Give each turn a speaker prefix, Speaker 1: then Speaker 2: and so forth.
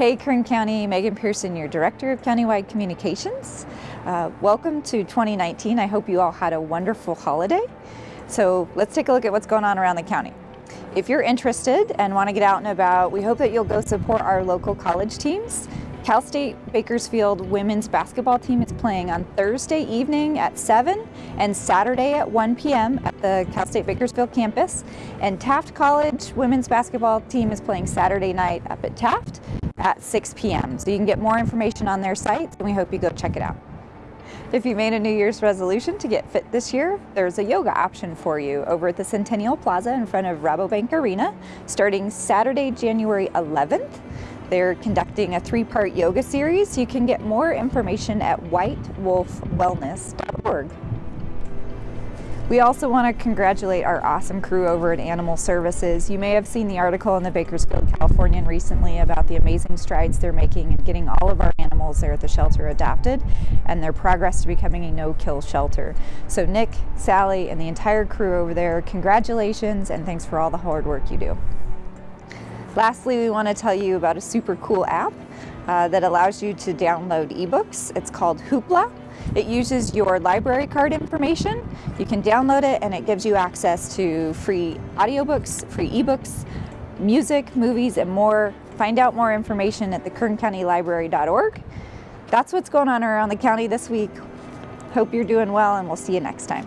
Speaker 1: Hey Kern County, Megan Person, your Director of Countywide Communications. Uh, welcome to 2019. I hope you all had a wonderful holiday. So let's take a look at what's going on around the county. If you're interested and want to get out and about, we hope that you'll go support our local college teams. Cal State Bakersfield women's basketball team is playing on Thursday evening at 7 and Saturday at 1 p.m. at the Cal State Bakersfield campus. And Taft College women's basketball team is playing Saturday night up at Taft at 6 p.m. So you can get more information on their site and we hope you go check it out. If you made a New Year's resolution to get fit this year, there's a yoga option for you over at the Centennial Plaza in front of Rabobank Arena starting Saturday, January 11th. They're conducting a three-part yoga series. You can get more information at whitewolfwellness.org. We also want to congratulate our awesome crew over at Animal Services. You may have seen the article in the Bakersfield Californian recently about the amazing strides they're making in getting all of our animals there at the shelter adopted and their progress to becoming a no-kill shelter. So Nick, Sally, and the entire crew over there, congratulations and thanks for all the hard work you do. Lastly, we want to tell you about a super cool app uh, that allows you to download ebooks. It's called Hoopla. It uses your library card information. You can download it and it gives you access to free audiobooks, free ebooks, music, movies, and more. Find out more information at thekerncountylibrary.org. That's what's going on around the county this week. Hope you're doing well and we'll see you next time.